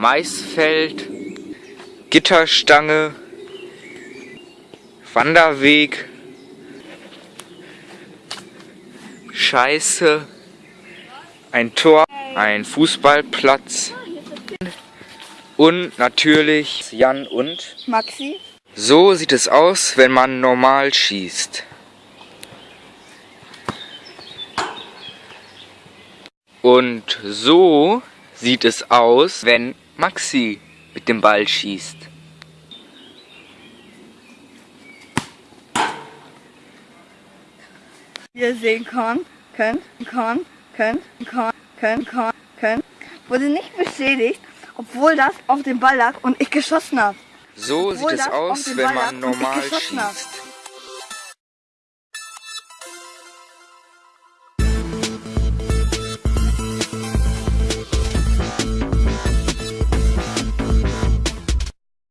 Maisfeld, Gitterstange, Wanderweg, Scheiße, ein Tor, ein Fußballplatz und natürlich Jan und Maxi. So sieht es aus, wenn man normal schießt. Und so sieht es aus, wenn Maxi mit dem Ball schießt. Ihr sehen kann, könnt, kann, könnt, kann, könnt, kann, könnt, wurde nicht beschädigt, obwohl das auf dem Ball lag und ich geschossen habe. So Obwohl sieht es aus, wenn man normal schießt.